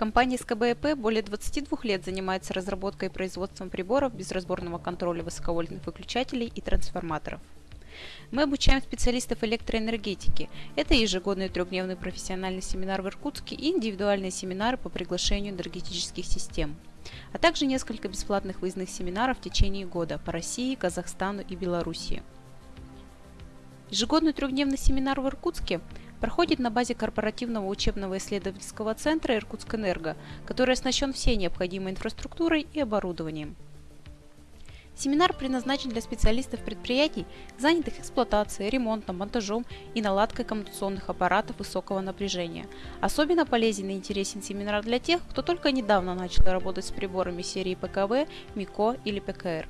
Компания СКБЭП более 22 лет занимается разработкой и производством приборов безразборного контроля высоковольтных выключателей и трансформаторов. Мы обучаем специалистов электроэнергетики. Это ежегодный трехдневный профессиональный семинар в Иркутске и индивидуальные семинары по приглашению энергетических систем, а также несколько бесплатных выездных семинаров в течение года по России, Казахстану и Белоруссии. Ежегодный трехдневный семинар в Иркутске проходит на базе корпоративного учебного исследовательского центра «Иркутск-Энерго», который оснащен всей необходимой инфраструктурой и оборудованием. Семинар предназначен для специалистов предприятий, занятых эксплуатацией, ремонтом, монтажом и наладкой коммуникационных аппаратов высокого напряжения. Особенно полезен и интересен семинар для тех, кто только недавно начал работать с приборами серии ПКВ, МИКО или ПКР.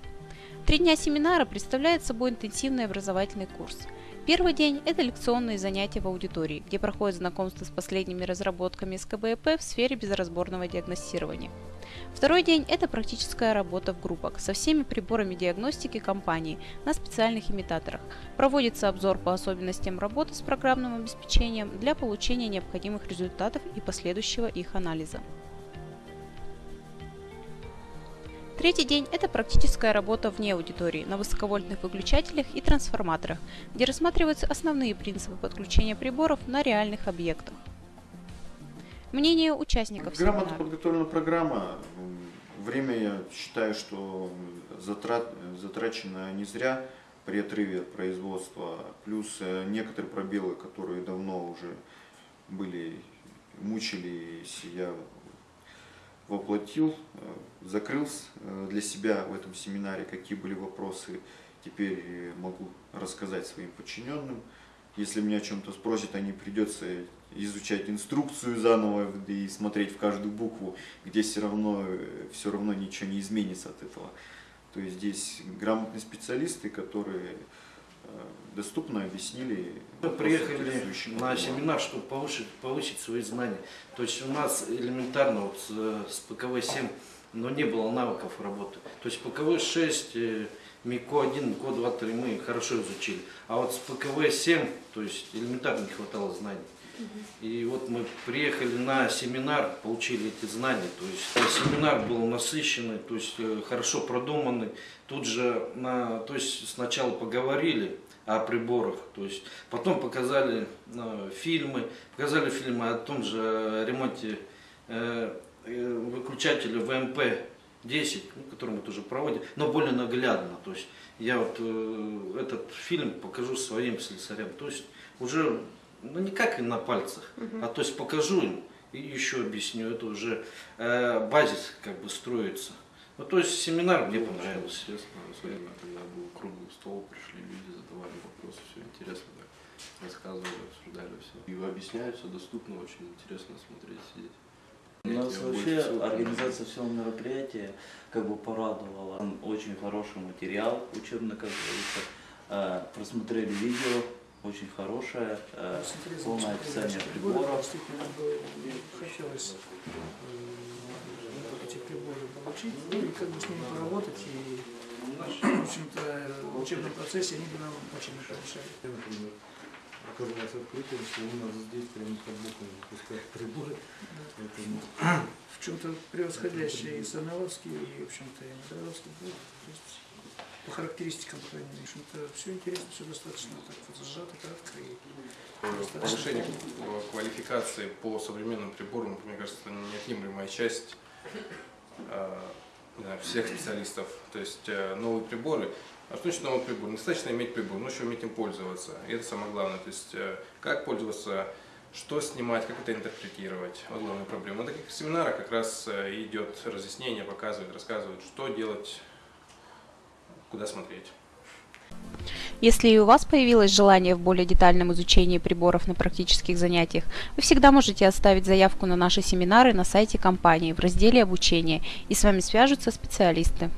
Три дня семинара представляют собой интенсивный образовательный курс – Первый день – это лекционные занятия в аудитории, где проходит знакомство с последними разработками СКБЭП в сфере безразборного диагностирования. Второй день – это практическая работа в группах со всеми приборами диагностики компании на специальных имитаторах. Проводится обзор по особенностям работы с программным обеспечением для получения необходимых результатов и последующего их анализа. Третий день – это практическая работа вне аудитории на высоковольтных выключателях и трансформаторах, где рассматриваются основные принципы подключения приборов на реальных объектах. Мнение участников Грамотно семинара. подготовлена программа. Время, я считаю, что затрат, затрачено не зря при отрыве от производства. Плюс э, некоторые пробелы, которые давно уже были, мучились, я воплотил, э, закрыл э, для себя в этом семинаре, какие были вопросы. Теперь могу рассказать своим подчиненным. Если меня о чем-то спросят, они придется изучать инструкцию заново и смотреть в каждую букву, где все равно, э, все равно ничего не изменится от этого. То есть здесь грамотные специалисты, которые доступно объяснили. Мы приехали на семинар, чтобы повысить, повысить свои знания. То есть у нас элементарно вот с, с ПКВ-7 но не было навыков работы. То есть ПКВ-6, МИКО-1, МИКО-2-3 мы хорошо изучили. А вот с ПКВ-7, то есть элементарно не хватало знаний. И вот мы приехали на семинар, получили эти знания. То есть семинар был насыщенный, то есть э, хорошо продуманный. Тут же на, то есть сначала поговорили, о приборах. То есть потом показали э, фильмы, показали фильмы о том же ремонте э, э выключателя ВМП-10, ну, который мы тоже проводим, но более наглядно. То есть я вот э, этот фильм покажу своим слесарям. То есть уже ну, не как и на пальцах, угу. а то есть покажу им и еще объясню. Это уже э, базис как бы строится. Ну, то есть семинар мне понравился. Честно, особенно когда был круглый стол, пришли люди, задавали вопросы, все интересно так рассказывали, обсуждали все. И объясняют все доступно, очень интересно смотреть, сидеть. У нас вообще организация всего мероприятия как бы порадовала. Там очень хороший материал учебный, как говорится. Э, просмотрели видео, очень хорошее, э, полное описание приборов. Хотелось эти приборы получить, ну и как бы с ними поработать, и, в общем-то, в учебном процессе они бы нам очень помешали. Координация открытия, что у нас здесь прямо под боком запускают приборы. Поэтому... В чем-то превосходящие и Санеловские, и, в общем-то, и Михайловские. Ну, то есть, по характеристикам, по крайней мере, в общем-то, все интересно, все достаточно так вот сжато, кратко и Повышение квалификации по современным приборам, мне кажется, это неотъемлемая часть Э, всех специалистов. То есть э, новые приборы. А что значит новый прибор? Недостаточно иметь прибор, но еще уметь им пользоваться. И это самое главное. То есть э, как пользоваться, что снимать, как это интерпретировать. Вот главная проблема. На таких семинарах как раз идет разъяснение, показывает, рассказывает, что делать, куда смотреть. Если и у вас появилось желание в более детальном изучении приборов на практических занятиях, вы всегда можете оставить заявку на наши семинары на сайте компании в разделе «Обучение» и с вами свяжутся специалисты.